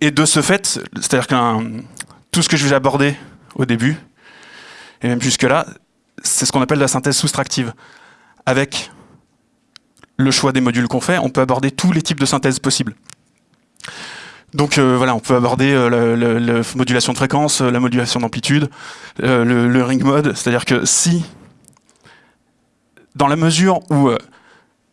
et, de ce fait, c'est-à-dire que tout ce que je vais aborder au début, et même jusque-là, c'est ce qu'on appelle la synthèse soustractive. Avec le choix des modules qu'on fait, on peut aborder tous les types de synthèse possibles. Donc euh, voilà, on peut aborder euh, la, modulation de fréquence, euh, la modulation d'amplitude, le, ring mode, c'est-à-dire que si, dans la mesure où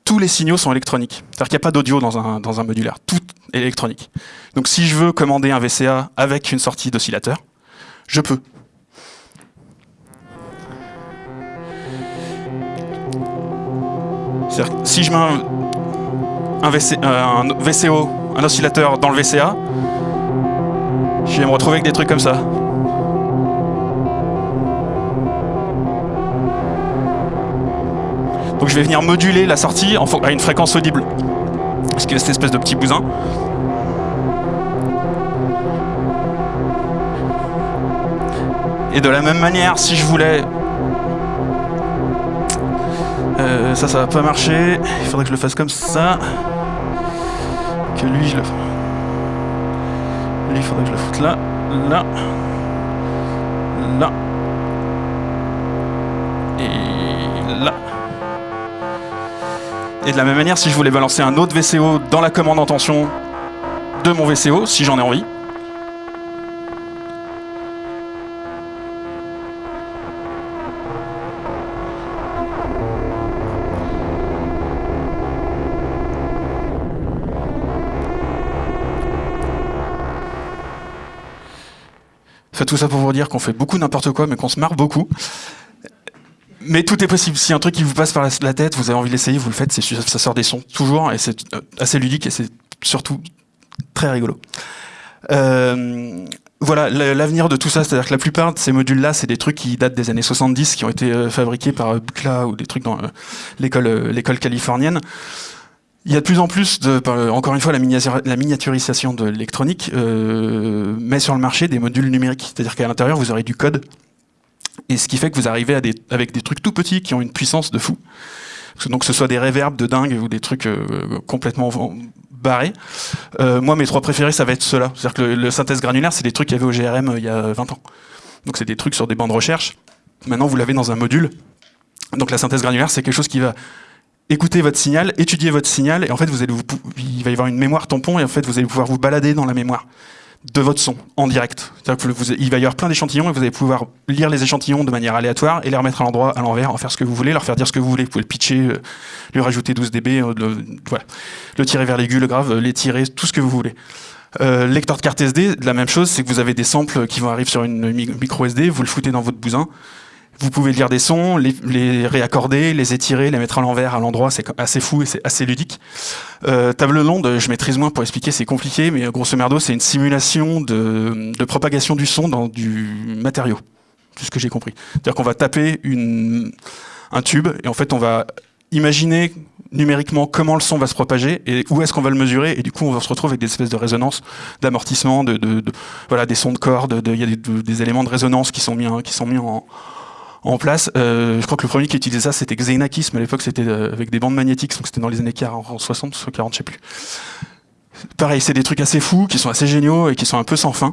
tous les signaux sont électroniques, c'est-à-dire qu'il n'y a pas d'audio dans un, dans un modulaire, tout électronique. Donc si je veux commander un VCA avec une sortie d'oscillateur, je peux. si je mets un, VCO, un oscillateur dans le VCA, je vais me retrouver avec des trucs comme ça. Donc je vais venir moduler la sortie à une fréquence audible. Ce qui est cette espèce de petit bousin. Et de la même manière, si je voulais euh, ça, ça va pas marcher. Il faudrait que je le fasse comme ça. Que lui, je le... Lui, il faudrait que je le foute là, là, là. Et là. Et de la même manière, si je voulais balancer un autre VCO dans la commande en tension de mon VCO, si j'en ai envie, tout ça pour vous dire qu'on fait beaucoup n'importe quoi, mais qu'on se marre beaucoup. Mais tout est possible. Si un truc qui vous passe par la tête, vous avez envie de l'essayer, vous le faites, ça sort des sons toujours, et c'est euh, assez ludique, et c'est surtout très rigolo. Euh, voilà, l'avenir de tout ça, c'est-à-dire que la plupart de ces modules-là, c'est des trucs qui datent des années 70, qui ont été euh, fabriqués par Bucla ou des trucs dans l'école californienne. Il y a de plus en plus, de, encore une fois, la, miniaturisation de l'électronique euh, met sur le marché des modules numériques. C'est-à-dire qu'à l'intérieur, vous aurez du code. Et ce qui fait que vous arrivez avec des trucs tout petits qui ont une puissance de fou. Donc que ce soit des reverbs de dingue ou des trucs euh, complètement barrés. Euh, moi, mes trois préférés, ça va être ceux-là. C'est-à-dire que le, synthèse granulaire, c'est des trucs qu'il y avait au GRM euh, il y a 20 ans. Donc c'est des trucs sur des bancs de recherche. Maintenant, vous l'avez dans un module. Donc la synthèse granulaire, c'est quelque chose qui va écoutez votre signal, étudiez votre signal, et en fait, vous allez il va y avoir une mémoire tampon, et en fait, vous allez pouvoir vous balader dans la mémoire de votre son en direct. Que vous, il va y avoir plein d'échantillons et vous allez pouvoir lire les échantillons de manière aléatoire et les remettre à l'endroit, à l'envers, en faire ce que vous voulez, leur faire dire ce que vous voulez. Vous pouvez le pitcher, euh, lui rajouter 12 dB, euh, le, voilà. le tirer vers l'aigu, le grave, euh, l'étirer, tout ce que vous voulez. lecteur de carte SD, la même chose, c'est que vous avez des samples qui vont arriver sur une micro SD, vous le foutez dans votre bousin, vous pouvez lire des sons, les, réaccorder, les étirer, les mettre à l'envers à l'endroit, c'est assez fou et c'est assez ludique. Euh, table londe, je maîtrise moins pour expliquer, c'est compliqué, mais grosso merdo, c'est une simulation de, propagation du son dans du matériau. C'est ce que j'ai compris. C'est-à-dire qu'on va taper un tube et en fait on va imaginer numériquement comment le son va se propager et où est-ce qu'on va le mesurer et du coup on va se retrouver avec des espèces de résonances, d'amortissement, voilà des sons de cordes, il y a des, des, éléments de résonance qui sont mis, qui sont mis en, en place. Euh, je crois que le premier qui utilisait ça, c'était Xenakis, mais à l'époque, c'était euh, avec des bandes magnétiques, donc c'était dans les années 40, 60, 40, je sais plus. Pareil, c'est des trucs assez fous, qui sont assez géniaux et qui sont un peu sans fin.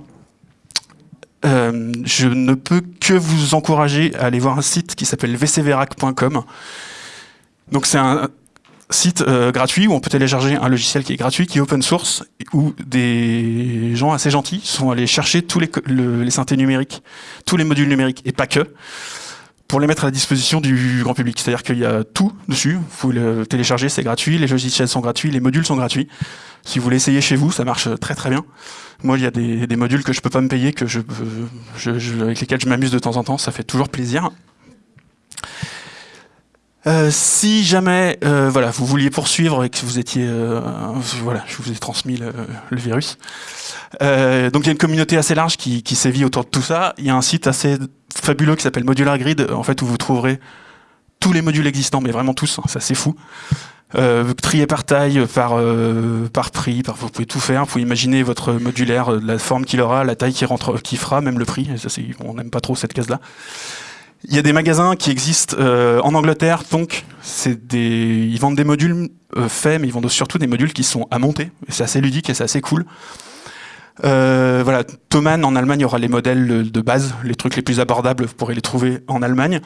Euh, je ne peux que vous encourager à aller voir un site qui s'appelle vcverac.com. Donc c'est un site gratuit où on peut télécharger un logiciel qui est gratuit, qui est open source, où des gens assez gentils sont allés chercher tous les, les synthés numériques, tous les modules numériques, et pas que, pour les mettre à la disposition du grand public. C'est-à-dire qu'il y a tout dessus, vous pouvez le télécharger, c'est gratuit, les logiciels sont gratuits, les modules sont gratuits. Si vous voulez essayer chez vous, ça marche très très bien. Moi, il y a des, modules que je peux pas me payer, que je, avec lesquels je m'amuse de temps en temps, ça fait toujours plaisir. Euh, si jamais euh, voilà, vous vouliez poursuivre et que vous étiez... Euh, voilà, je vous ai transmis le, virus. donc il y a une communauté assez large qui sévit autour de tout ça. Il y a un site assez fabuleux qui s'appelle Modular Grid, en fait, où vous trouverez tous les modules existants, mais vraiment tous, ça c'est fou. Euh, trier par taille, par, euh, par prix, par, vous pouvez tout faire. Vous pouvez imaginer votre modulaire, euh, la forme qu'il aura, la taille qui rentre, qui fera, même le prix. On n'aime pas trop cette case-là. Il y a des magasins qui existent euh, en Angleterre, donc ils vendent des modules faits, mais ils vendent surtout des modules qui sont à monter. C'est assez ludique et c'est assez cool. Euh, voilà, Thomann en Allemagne aura les modèles de base, les trucs les plus abordables, vous pourrez les trouver en Allemagne.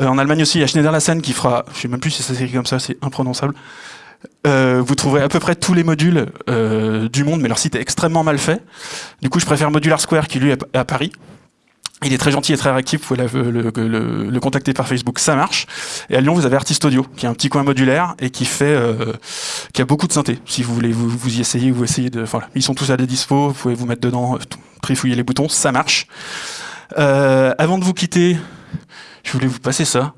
Euh, en Allemagne aussi, il y a Schneider-Lassen qui fera, je sais même plus si ça s'écrit comme ça, c'est imprononçable. Euh, vous trouverez à peu près tous les modules euh, du monde, mais leur site est extrêmement mal fait. Du coup, je préfère Modular Square qui lui est à Paris. Il est très gentil et très réactif, vous pouvez le, le, contacter par Facebook, ça marche. Et à Lyon, vous avez Artist Audio, qui est un petit coin modulaire et qui fait, euh, qui a beaucoup de synthé. Si vous voulez vous, vous y essayer, vous essayez de, voilà, ils sont tous à la dispo, vous pouvez vous mettre dedans, trifouiller les boutons, ça marche. Euh, avant de vous quitter, je voulais vous passer ça.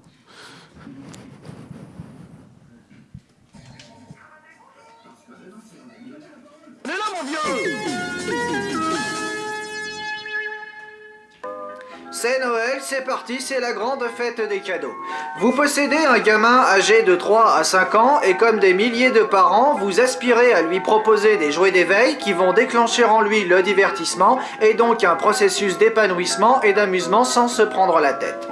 C'est parti, c'est la grande fête des cadeaux. Vous possédez un gamin âgé de 3 à 5 ans et comme des milliers de parents, vous aspirez à lui proposer des jouets d'éveil qui vont déclencher en lui le divertissement et donc un processus d'épanouissement et d'amusement sans se prendre la tête.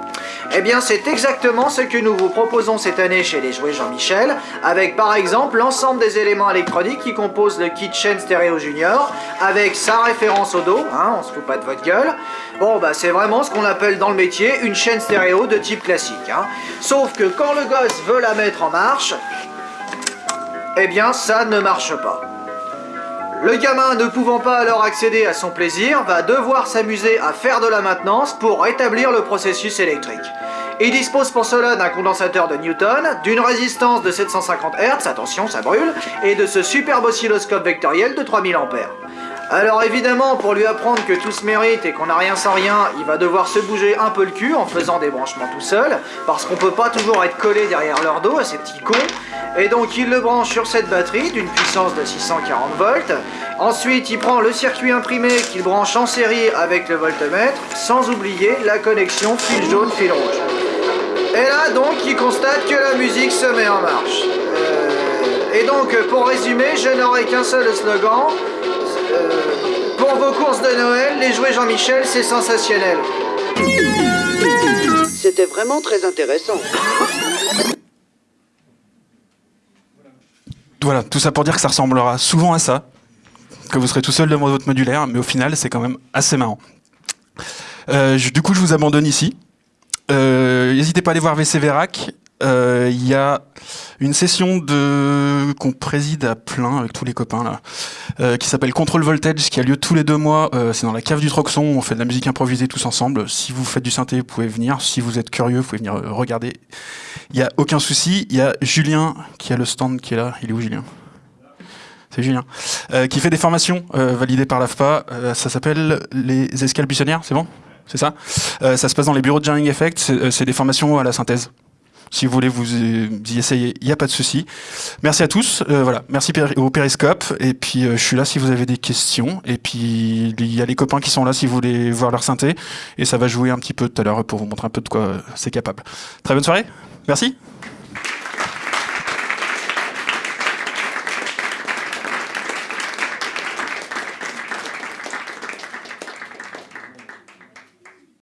Eh bien, c'est exactement ce que nous vous proposons cette année chez les jouets Jean-Michel, avec par exemple l'ensemble des éléments électroniques qui composent le kit chaîne stéréo junior, avec sa référence au dos, hein, on se fout pas de votre gueule. Bon, bah c'est vraiment ce qu'on appelle dans le métier une chaîne stéréo de type classique. Hein. Sauf que quand le gosse veut la mettre en marche, eh bien ça ne marche pas. Le gamin ne pouvant pas alors accéder à son plaisir va devoir s'amuser à faire de la maintenance pour rétablir le processus électrique. Il dispose pour cela d'un condensateur de Newton, d'une résistance de 750 Hz, attention ça brûle, et de ce superbe oscilloscope vectoriel de 3000 A. Alors évidemment, pour lui apprendre que tout se mérite et qu'on n'a rien sans rien, il va devoir se bouger un peu le cul en faisant des branchements tout seul, parce qu'on peut pas toujours être collé derrière leur dos à ces petits cons. Et donc il le branche sur cette batterie d'une puissance de 640 volts. Ensuite, il prend le circuit imprimé qu'il branche en série avec le voltmètre, sans oublier la connexion fil jaune-fil rouge. Et là donc, il constate que la musique se met en marche. Euh, et donc, pour résumer, je n'aurai qu'un seul slogan. Euh, pour vos courses de Noël, les jouets Jean-Michel, c'est sensationnel. C'était vraiment très intéressant. Voilà, tout ça pour dire que ça ressemblera souvent à ça, que vous serez tout seul devant votre modulaire, mais au final, c'est quand même assez marrant. Euh, du coup, je vous abandonne ici. Euh, n'hésitez pas à aller voir VC Vérac. Euh, il y a une session qu'on préside à plein avec tous les copains là, euh, qui s'appelle Control Voltage, qui a lieu tous les deux mois. C'est dans la cave du Troxon. On fait de la musique improvisée tous ensemble. Si vous faites du synthé, vous pouvez venir. Si vous êtes curieux, vous pouvez venir regarder. Il y a aucun souci. Il y a Julien qui a le stand qui est là. Il est où Julien? C'est Julien, qui fait des formations validées par l'AFPA. Ça s'appelle les escales buissonnières, c'est bon? C'est ça Ça se passe dans les bureaux de Jamming Effect. C'est des formations à la synthèse. Si vous voulez vous y essayer, il n'y a pas de souci. Merci à tous. Euh, voilà, merci au Périscope. Et puis euh, je suis là si vous avez des questions. Et puis il y a les copains qui sont là si vous voulez voir leur synthé. Et ça va jouer un petit peu tout à l'heure pour vous montrer un peu de quoi c'est capable. Très bonne soirée. Merci.